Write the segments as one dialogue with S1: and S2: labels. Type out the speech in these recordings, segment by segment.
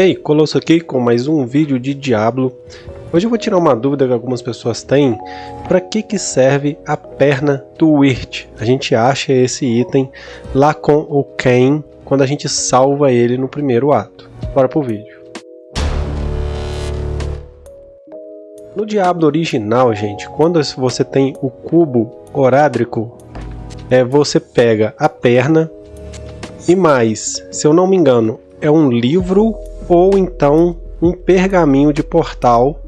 S1: Ei, Colosso aqui com mais um vídeo de Diablo. Hoje eu vou tirar uma dúvida que algumas pessoas têm. Para que, que serve a perna do Wirt? A gente acha esse item lá com o Ken quando a gente salva ele no primeiro ato. Bora pro vídeo. No Diablo original, gente, quando você tem o cubo orádrico, é, você pega a perna e mais, se eu não me engano, é um livro ou então um pergaminho de portal,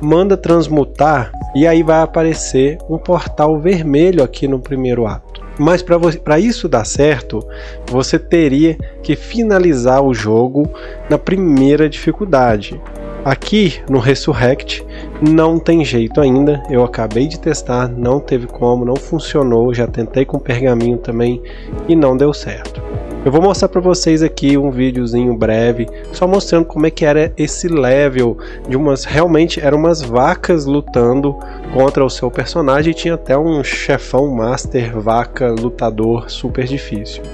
S1: manda transmutar e aí vai aparecer um portal vermelho aqui no primeiro ato. Mas para isso dar certo, você teria que finalizar o jogo na primeira dificuldade. Aqui no Resurrect não tem jeito ainda, eu acabei de testar, não teve como, não funcionou, já tentei com pergaminho também e não deu certo. Eu vou mostrar para vocês aqui um videozinho breve, só mostrando como é que era esse level de umas, realmente eram umas vacas lutando contra o seu personagem e tinha até um chefão master vaca lutador super difícil.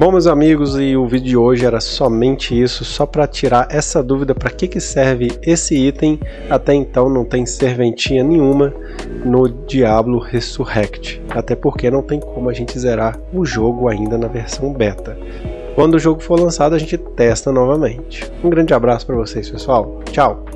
S1: Bom meus amigos, e o vídeo de hoje era somente isso, só para tirar essa dúvida para que, que serve esse item, até então não tem serventinha nenhuma no Diablo Resurrect, até porque não tem como a gente zerar o jogo ainda na versão beta. Quando o jogo for lançado a gente testa novamente. Um grande abraço para vocês pessoal, tchau!